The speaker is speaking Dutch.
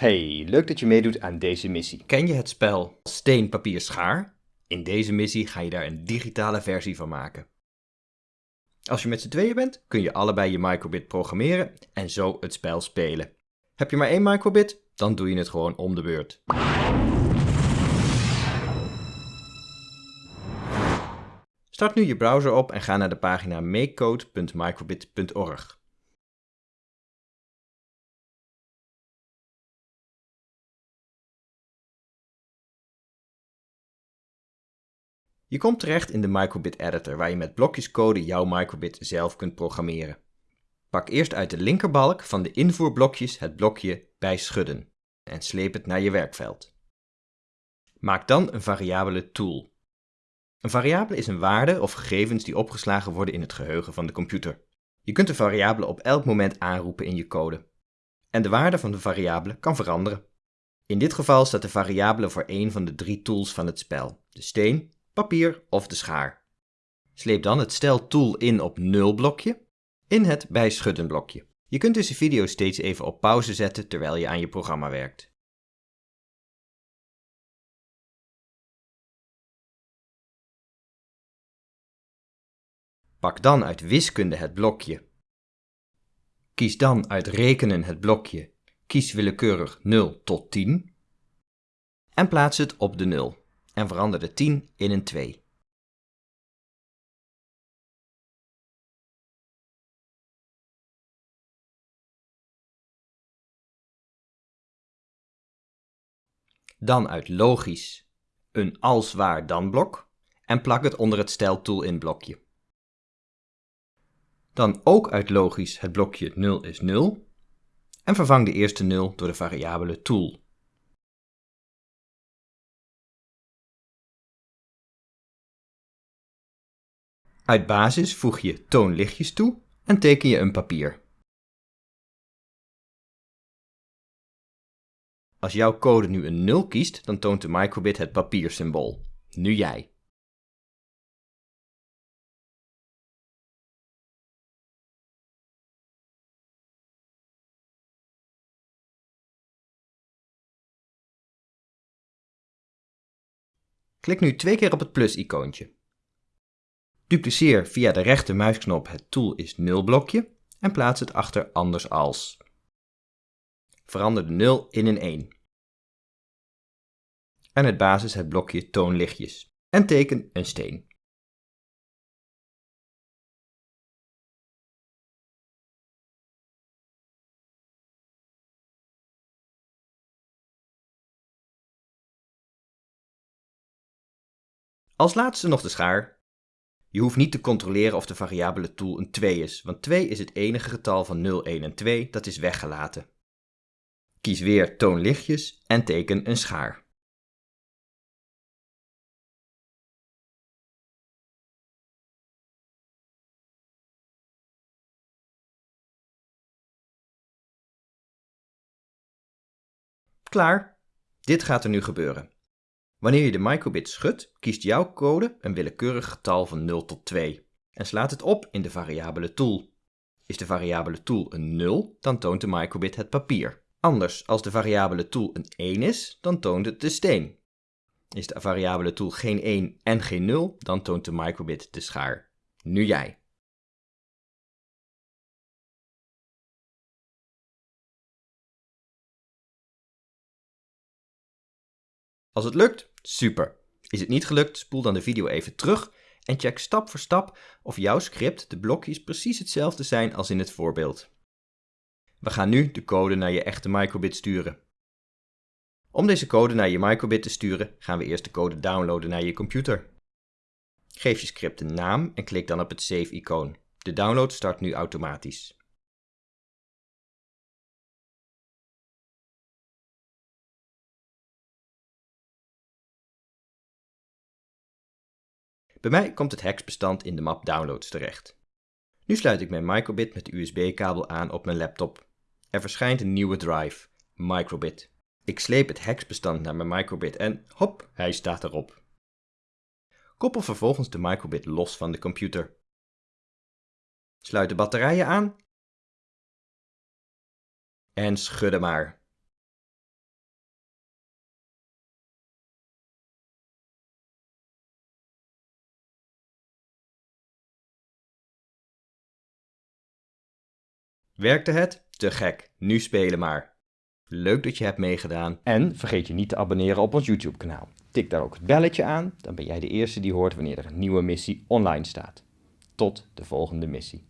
Hey, leuk dat je meedoet aan deze missie. Ken je het spel Steen, Papier, Schaar? In deze missie ga je daar een digitale versie van maken. Als je met z'n tweeën bent, kun je allebei je microbit programmeren en zo het spel spelen. Heb je maar één microbit? Dan doe je het gewoon om de beurt. Start nu je browser op en ga naar de pagina makecode.microbit.org. Je komt terecht in de microbit editor waar je met blokjes code jouw microbit zelf kunt programmeren. Pak eerst uit de linkerbalk van de invoerblokjes het blokje bij schudden en sleep het naar je werkveld. Maak dan een variabele tool. Een variabele is een waarde of gegevens die opgeslagen worden in het geheugen van de computer. Je kunt de variabele op elk moment aanroepen in je code. En de waarde van de variabele kan veranderen. In dit geval staat de variabele voor een van de drie tools van het spel, de steen, papier of de schaar. Sleep dan het stel tool in op 0 blokje in het bij schudden blokje. Je kunt deze video steeds even op pauze zetten terwijl je aan je programma werkt. Pak dan uit wiskunde het blokje. Kies dan uit rekenen het blokje. Kies willekeurig 0 tot 10 en plaats het op de 0 en verander de 10 in een 2. Dan uit logisch een als waar dan blok en plak het onder het stel tool in blokje. Dan ook uit logisch het blokje 0 is 0 en vervang de eerste 0 door de variabele tool. Uit basis voeg je toonlichtjes toe en teken je een papier. Als jouw code nu een 0 kiest, dan toont de microbit het papiersymbool. Nu jij. Klik nu twee keer op het plus-icoontje. Dupliceer via de rechter muisknop het tool is 0 blokje en plaats het achter anders als. Verander de 0 in een 1. En het basis het blokje toonlichtjes. En teken een steen. Als laatste nog de schaar. Je hoeft niet te controleren of de variabele tool een 2 is, want 2 is het enige getal van 0, 1 en 2 dat is weggelaten. Kies weer toon lichtjes en teken een schaar. Klaar! Dit gaat er nu gebeuren. Wanneer je de microbit schudt, kiest jouw code een willekeurig getal van 0 tot 2 en slaat het op in de variabele tool. Is de variabele tool een 0, dan toont de microbit het papier. Anders, als de variabele tool een 1 is, dan toont het de steen. Is de variabele tool geen 1 en geen 0, dan toont de microbit de schaar. Nu jij. Als het lukt, super. Is het niet gelukt, spoel dan de video even terug en check stap voor stap of jouw script de blokjes precies hetzelfde zijn als in het voorbeeld. We gaan nu de code naar je echte microbit sturen. Om deze code naar je microbit te sturen, gaan we eerst de code downloaden naar je computer. Geef je script een naam en klik dan op het Save-icoon. De download start nu automatisch. Bij mij komt het hexbestand in de map Downloads terecht. Nu sluit ik mijn microbit met de USB-kabel aan op mijn laptop. Er verschijnt een nieuwe drive, microbit. Ik sleep het hexbestand naar mijn microbit en hop, hij staat erop. Koppel vervolgens de microbit los van de computer. Sluit de batterijen aan en schudden maar. Werkte het? Te gek. Nu spelen maar. Leuk dat je hebt meegedaan. En vergeet je niet te abonneren op ons YouTube kanaal. Tik daar ook het belletje aan, dan ben jij de eerste die hoort wanneer er een nieuwe missie online staat. Tot de volgende missie.